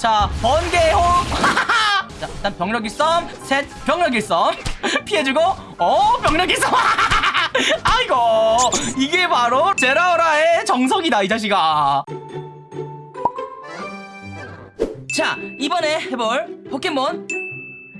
자 번개호. 자 일단 벽력일섬 셋 벽력일섬 피해주고 어 벽력일섬 아이고 이게 바로 제라오라의 정석이다 이 자식아. 자 이번에 해볼 포켓몬.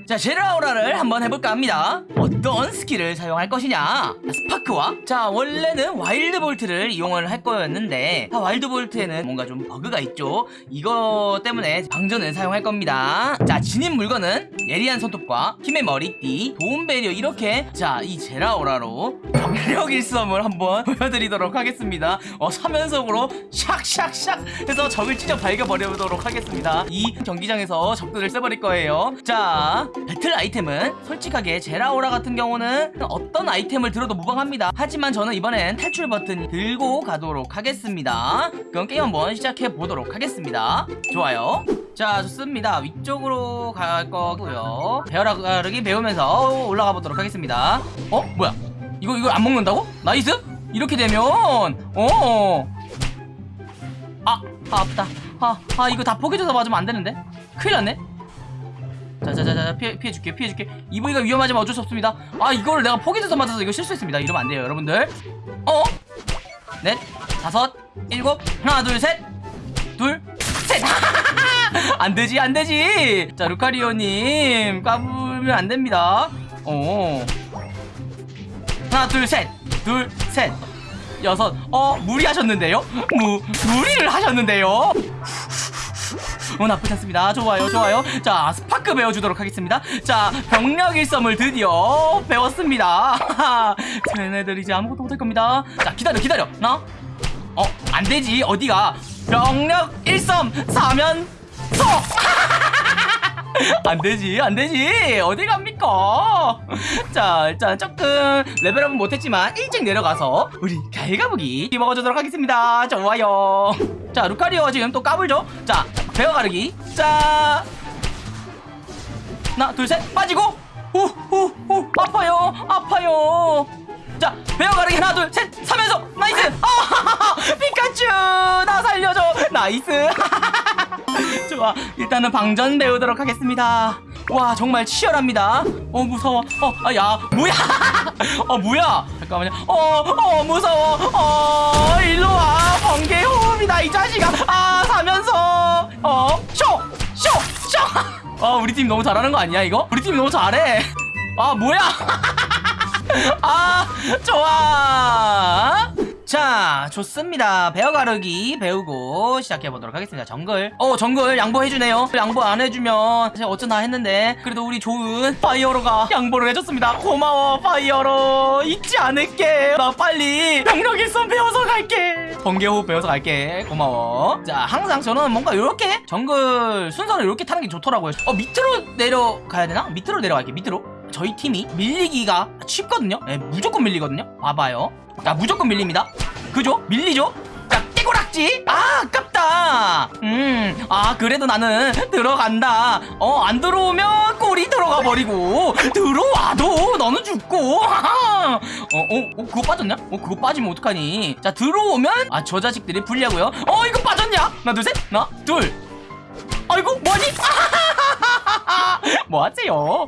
자 제라오라를 한번 해볼까 합니다 어떤 스킬을 사용할 것이냐? 스파크와? 자 원래는 wild volt를 이용을 할 거였는데 아, wild volt에는 뭔가 좀 버그가 있죠? 이거 때문에 방전을 사용할 겁니다. 자 지닌 물건은 예리한 손톱과 힘의 머리띠 도움 배리어 이렇게. 자 이 제라오라로 벽력일섬을 한번 보여드리도록 하겠습니다. 어 사면속으로 샥샥샥 해서 적을 찢어 발겨버리도록 하겠습니다. 이 경기장에서 적들을 써버릴 거예요. 자 배틀 아이템은 솔직하게 제라오라 같은 경우는 어떤 아이템을 들어도 무방합니다. 하지만 저는 이번엔 탈출 버튼 들고 가도록 하겠습니다. 그럼 게임 한번 시작해 보도록 하겠습니다. 좋아요. 자 좋습니다. 위쪽으로 갈 거고요. 배어라 가르기 배우면서 올라가 보도록 하겠습니다. 어? 뭐야? 이거 이거 안 먹는다고? nice? 이렇게 되면 어! 아, 아 아프다. 아, 아 이거 다 포개져서 맞으면 안 되는데? 큰일 났네 자자자자 피해, 피해줄게 피해줄게. 이브이가 위험하지만 어쩔 수 없습니다. 아 이걸 내가 포기해서 맞아서 이거 실수했습니다. 이러면 안 돼요 여러분들. 어? 넷 다섯 일곱. 하나 둘셋둘셋. 안되지 안되지. 자 루카리오님 까불면 안됩니다. 어. 하나 둘셋둘셋. 여섯. 어 무리하셨는데요? 무 무리를 하셨는데요 어 나쁘지 않습니다. 좋아요 좋아요. 자 스파크 배워주도록 하겠습니다. 자 병력 일섬을 드디어 배웠습니다. 쟤네들 이제 아무것도 못할 겁니다. 자 기다려 기다려. 나? 어 안되지. 어디가? 병력 일섬 사면서! 안되지 안되지. 어디 갑니까? 자 일단 조금 level up은 못했지만 일찍 내려가서 우리 갈가부기 먹어주도록 하겠습니다. 좋아요. 자 루카리오 지금 또 까불죠? 자 베어 가르기. 자. 하나 둘 셋. 빠지고. 후후후. 아파요. 아파요. 자 베어 가르기 하나 둘 셋. 사면서. nice. 아 피카츄. 나 살려줘. nice. 좋아. 일단은 방전 배우도록 하겠습니다. 와 정말 치열합니다. 어 무서워. 어야. 뭐야? 어 뭐야? 잠깐만요. 어어 무서워. 어 일로와. 번개 호흡이다 이 자식아. 아 사면서 어 쇼 쇼쇼어 우리 팀 너무 잘하는 거 아니야 이거? 우리 팀 너무 잘해. 아 뭐야? 아 좋아 자 좋습니다. 베어 가르기 배우고 시작해보도록 하겠습니다. 정글. 어 정글. 양보해주네요. 양보 안 해주면 제가 어쩌나 했는데 그래도 우리 좋은 파이어로가 양보를 해줬습니다. 고마워 파이어로. 잊지 않을게. 나 빨리 벽력일섬 배워서 갈게. 번개호흡 배워서 갈게. 고마워. 자 항상 저는 뭔가 이렇게 정글 순서를 이렇게 타는 게 좋더라고요. 어 밑으로 내려가야 되나? 밑으로 내려갈게 밑으로 저희 팀이 밀리기가 쉽거든요? 네, 무조건 밀리거든요? 봐봐요. 자 무조건 밀립니다. 그죠? 밀리죠? 자 깨고락지! 아 아깝다! 음아 그래도 나는 들어간다. 어 안 들어오면 꼬리 들어가 버리고. 들어와도 너는 죽고. 어어 어, 어, 그거 빠졌냐? 어 그거 빠지면 어떡하니? 자 들어오면 아 저 자식들이 불리하고요? 어 이거 빠졌냐? 하나 둘 셋. 하나 둘. 아이고 뭐하니? 뭐하세요?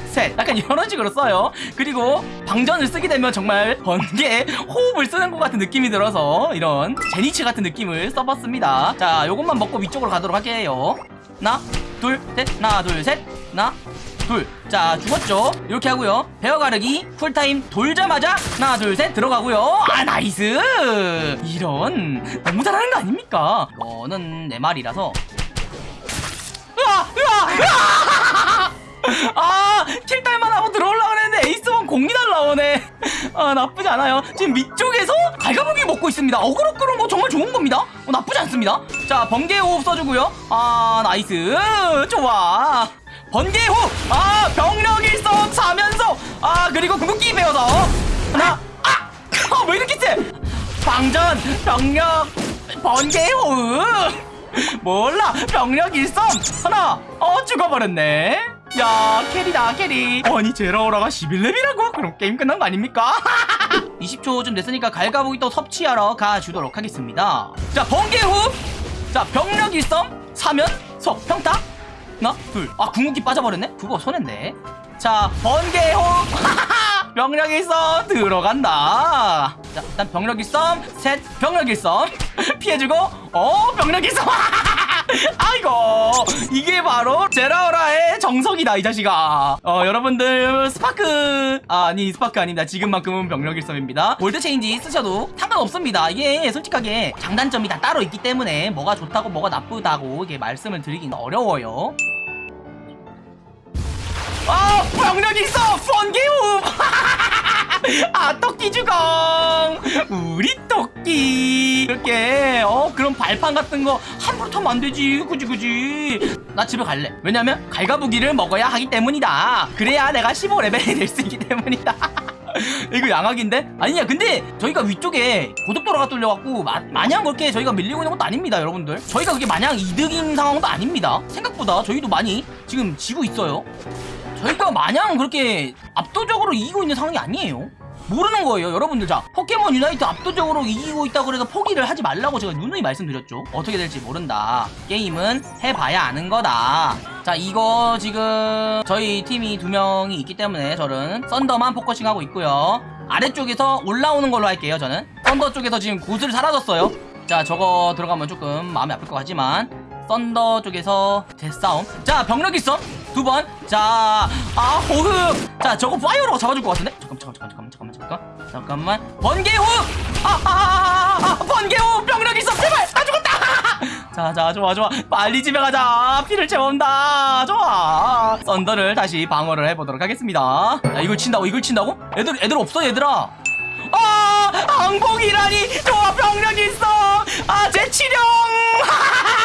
호흡 병력일섬 3연속 둘셋. 약간 이런 식으로 써요. 그리고 방전을 쓰게 되면 정말 번개 호흡을 쓰는 것 같은 느낌이 들어서 이런 제니츠 같은 느낌을 써봤습니다. 자 요것만 먹고 위쪽으로 가도록 할게요. 하나 둘셋. 하나 둘셋. 하나 둘자 죽었죠? 이렇게 하고요. 베어 가르기 cool time 돌자마자 하나 둘 셋 들어가고요. 아 nice! 이런. 너무 잘하는 거 아닙니까? 이거는 내 말이라서. 으아! 으아! 으아! 아 공이 날라오네. 아 나쁘지 않아요. 지금 밑쪽에서 갈가부기 먹고 있습니다. 어그로 끄는 거 정말 좋은 겁니다. 어, 나쁘지 않습니다. 자 번개 호흡 써주고요. 아 nice. 좋아. 번개호 아 벽력일섬 사면서. 아 그리고 궁극기 배워서. 하나 아왜 이렇게 세? 방전 벽력 번개 호흡. 몰라. 벽력일섬 하나. 어 죽어버렸네 야 carry다 carry. 아니 제라오라가 11렙이라고? 그럼 게임 끝난 거 아닙니까? 20초쯤 됐으니까 갈가부기 또 섭취하러 가주도록 하겠습니다. 자 번개 호흡 자 벽력일섬 사면 석 평타. 하나 둘아 궁극기 빠져버렸네? 그거 손했네. 자 번개 호흡 벽력일섬 들어간다. 자 일단 벽력일섬 셋 벽력일섬 피해주고. 어 벽력일섬 아이고 이게 바로 제라오라의 정석이다 이 자식아. 어 여러분들 스파크. 아, 아니 스파크 아닙니다. 지금만큼은 벽력일섬입니다. volt change 쓰셔도 상관없습니다. 이게 솔직하게 장단점이 다 따로 있기 때문에 뭐가 좋다고 뭐가 나쁘다고 이게 말씀을 드리긴 어려워요. 아 병력 있어 번개우 아 토끼 주공 우리 토끼 이렇게 어 그런 발판 같은 거 함부로 타면 안 되지. 그지 그지. 나 집에 갈래. 왜냐면 갈가부기를 먹어야 하기 때문이다. 그래야 내가 15레벨이 될 수 있기 때문이다. 이거 양악인데? 아니냐 근데 저희가 위쪽에 고속도로가 뚫려갖고 마, 마냥 그렇게 저희가 밀리고 있는 것도 아닙니다 여러분들. 저희가 그게 마냥 이득인 상황도 아닙니다. 생각보다 저희도 많이 지금 지고 있어요 저희가 마냥 그렇게 압도적으로 이기고 있는 상황이 아니에요. 모르는 거예요, 여러분들. 자, 포켓몬 유나이트 압도적으로 이기고 있다고 그래서 포기를 하지 말라고 제가 누누이 말씀드렸죠. 어떻게 될지 모른다. 게임은 해봐야 아는 거다. 자, 이거 지금 저희 팀이 두 명이 있기 때문에 저는 썬더만 focusing하고 있고요. 아래쪽에서 올라오는 걸로 할게요, 저는. 썬더 쪽에서 지금 고슬 사라졌어요. 자, 저거 들어가면 조금 마음이 아플 것 같지만 썬더 쪽에서 대싸움 자 벽력일섬 두 번. 자 아 호흡. 자 저거 파이어로 잡아줄 것 같은데? 잠깐 잠깐 잠깐 잠깐만 잠깐만. 잠깐만. 번개 호흡. 아아아 아, 아, 아, 번개 호흡. 벽력일섬. 제발 나 죽었다. 자 자 좋아 좋아. 빨리 집에 가자. 피를 채운다. 좋아. 썬더를 다시 방어를 해보도록 하겠습니다. 야 이걸 친다고 이걸 친다고? 애들 애들 없어 얘들아? 아 항복이라니. 좋아 병력 있어. 아 제 치령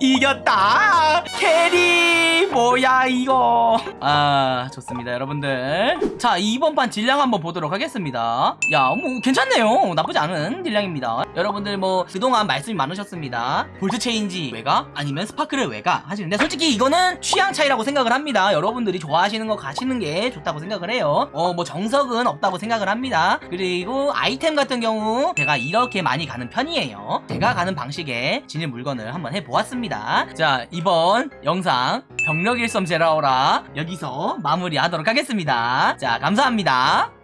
이겼다. carry 뭐야 이거. 아 좋습니다 여러분들. 자 이번 판 딜량 한번 보도록 하겠습니다. 야 뭐 괜찮네요. 나쁘지 않은 딜량입니다. 여러분들 뭐 그동안 말씀이 많으셨습니다. 볼트 체인지 외가? 아니면 스파크를 외가? 하시는데 솔직히 이거는 취향 차이라고 생각을 합니다. 여러분들이 좋아하시는 거 가시는 게 좋다고 생각을 해요. 어 뭐 정석은 없다고 생각을 합니다. 그리고 아이템 같은 경우 제가 이렇게 많이 가는 편이에요. 제가 가는 방식에 진입 물건을 한번 해보았 습니다. 자 이번 영상 벽력일섬 제라오라 여기서 마무리하도록 하겠습니다. 자 감사합니다